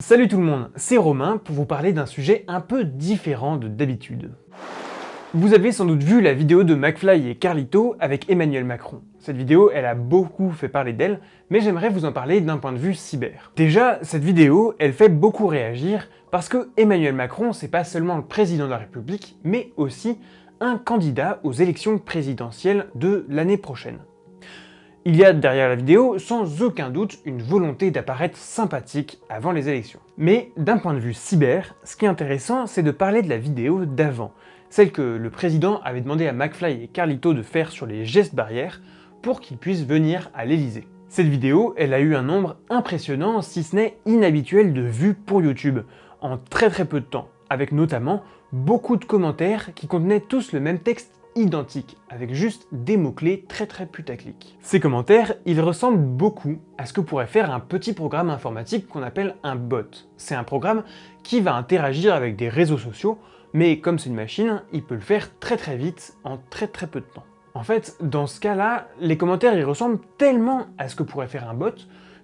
Salut tout le monde, c'est Romain pour vous parler d'un sujet un peu différent de d'habitude. Vous avez sans doute vu la vidéo de McFly et Carlito avec Emmanuel Macron. Cette vidéo, elle a beaucoup fait parler d'elle, mais j'aimerais vous en parler d'un point de vue cyber. Déjà, cette vidéo, elle fait beaucoup réagir parce que Emmanuel Macron, c'est pas seulement le président de la République, mais aussi un candidat aux élections présidentielles de l'année prochaine. Il y a derrière la vidéo sans aucun doute une volonté d'apparaître sympathique avant les élections. Mais d'un point de vue cyber, ce qui est intéressant c'est de parler de la vidéo d'avant, celle que le président avait demandé à McFly et Carlito de faire sur les gestes barrières pour qu'ils puissent venir à l'Elysée. Cette vidéo, elle a eu un nombre impressionnant, si ce n'est inhabituel de vues pour YouTube, en très très peu de temps, avec notamment beaucoup de commentaires qui contenaient tous le même texte identique, avec juste des mots-clés très très putaclic. Ces commentaires, ils ressemblent beaucoup à ce que pourrait faire un petit programme informatique qu'on appelle un bot. C'est un programme qui va interagir avec des réseaux sociaux, mais comme c'est une machine, il peut le faire très très vite, en très très peu de temps. En fait, dans ce cas-là, les commentaires ils ressemblent tellement à ce que pourrait faire un bot,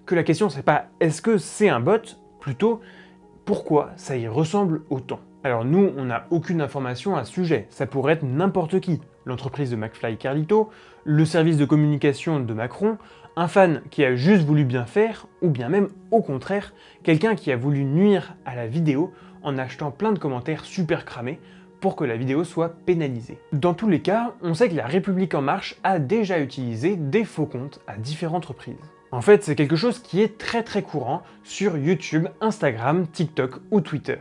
que la question c'est pas est-ce que c'est un bot, plutôt pourquoi ça y ressemble autant? Alors nous, on n'a aucune information à ce sujet, ça pourrait être n'importe qui, l'entreprise de McFly Carlito, le service de communication de Macron, un fan qui a juste voulu bien faire, ou bien même au contraire, quelqu'un qui a voulu nuire à la vidéo en achetant plein de commentaires super cramés pour que la vidéo soit pénalisée. Dans tous les cas, on sait que la République En Marche a déjà utilisé des faux comptes à différentes reprises. En fait, c'est quelque chose qui est très très courant sur YouTube, Instagram, TikTok ou Twitter.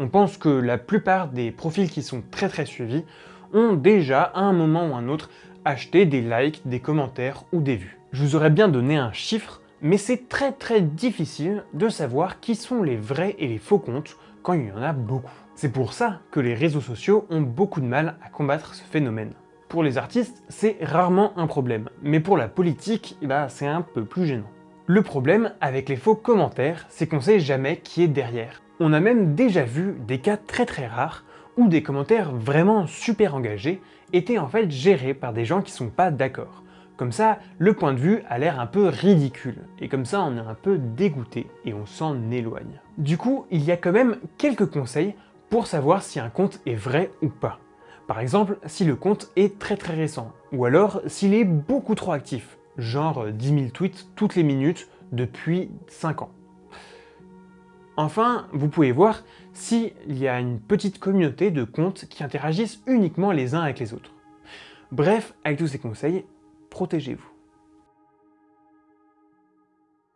On pense que la plupart des profils qui sont très très suivis ont déjà, à un moment ou un autre, acheté des likes, des commentaires ou des vues. Je vous aurais bien donné un chiffre, mais c'est très très difficile de savoir qui sont les vrais et les faux comptes quand il y en a beaucoup. C'est pour ça que les réseaux sociaux ont beaucoup de mal à combattre ce phénomène. Pour les artistes, c'est rarement un problème, mais pour la politique, bah, c'est un peu plus gênant. Le problème avec les faux commentaires, c'est qu'on sait jamais qui est derrière. On a même déjà vu des cas très très rares où des commentaires vraiment super engagés étaient en fait gérés par des gens qui sont pas d'accord. Comme ça, le point de vue a l'air un peu ridicule, et comme ça on est un peu dégoûté et on s'en éloigne. Du coup, il y a quand même quelques conseils pour savoir si un compte est vrai ou pas. Par exemple, si le compte est très très récent, ou alors s'il est beaucoup trop actif, genre 10 000 tweets toutes les minutes depuis 5 ans. Enfin, vous pouvez voir s'il y a une petite communauté de comptes qui interagissent uniquement les uns avec les autres. Bref, avec tous ces conseils, protégez-vous.